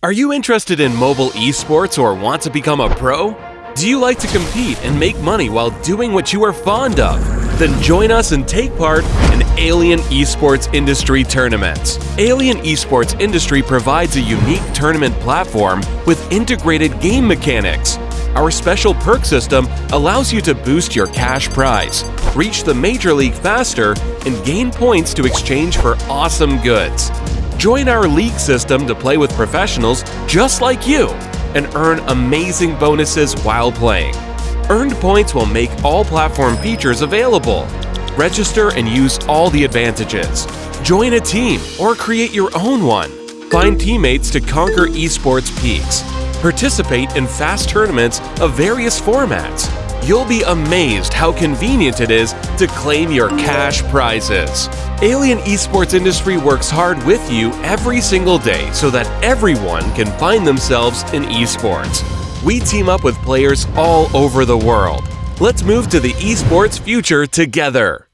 Are you interested in mobile esports or want to become a pro? Do you like to compete and make money while doing what you are fond of? Then join us and take part in Alien Esports Industry Tournaments. Alien Esports Industry provides a unique tournament platform with integrated game mechanics. Our special perk system allows you to boost your cash prize, reach the Major League faster, and gain points to exchange for awesome goods. Join our league system to play with professionals just like you and earn amazing bonuses while playing. Earned points will make all platform features available. Register and use all the advantages. Join a team or create your own one. Find teammates to conquer esports peaks. Participate in fast tournaments of various formats. You'll be amazed how convenient it is to claim your cash prizes. Alien Esports Industry works hard with you every single day so that everyone can find themselves in esports. We team up with players all over the world. Let's move to the esports future together.